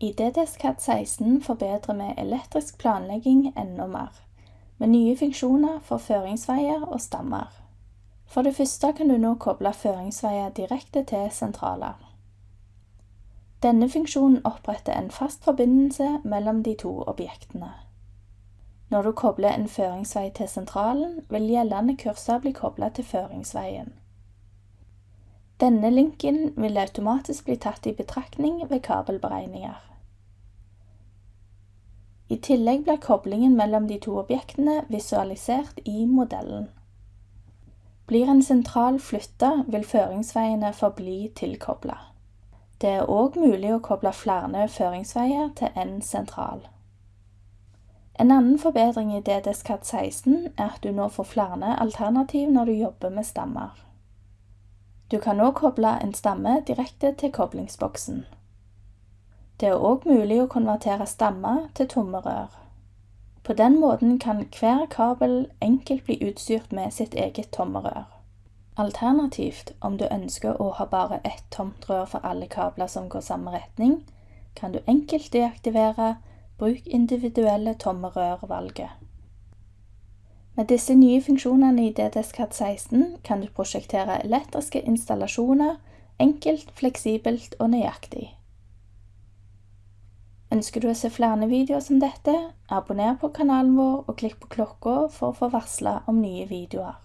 I DDSCAD 16 forbedrer vi elektrisk planlegging enda mer, med nye funksjoner for føringsveier og stammer. For det første kan du nå koble føringsveier direkte til sentraler. Denne funksjonen oppretter en fast forbindelse mellom de to objektene. Når du kobler en føringsvei til sentralen, vil gjeldende kurser bli koblet til føringsveien. Denne linken vil automatisk bli tatt i betraktning ved kabelberegninger. I tillegg blir koblingen mellom de to objektene visualisert i modellen. Blir en sentral flytta, vil føringsveiene forbli tilkobla. Det er òg mulig å koble flere føringsveier til én sentral. En annen forbedring i DDSCAD 16 er at du nå får flere alternativ når du jobber med stammer. Du kan òg koble en stamme direkte til koblingsboksen. Det er òg mulig å konvertere stammer til tomme rør. På den måten kan hver kabel enkelt bli utstyrt med sitt eget tomme rør. Alternativt, om du ønsker å ha bare ett tomt rør for alle kabler som går samme retning, kan du enkelt deaktivere Bruk individuelle tomme rør-valget. Med disse nye funksjonene i DDSCAD 16 kan du prosjektere elektriske installasjoner enkelt, fleksibelt og nøyaktig. Ønsker du å se flere videoer som dette, abonner på kanalen vår og klikk på klokka for å få varsla om nye videoer.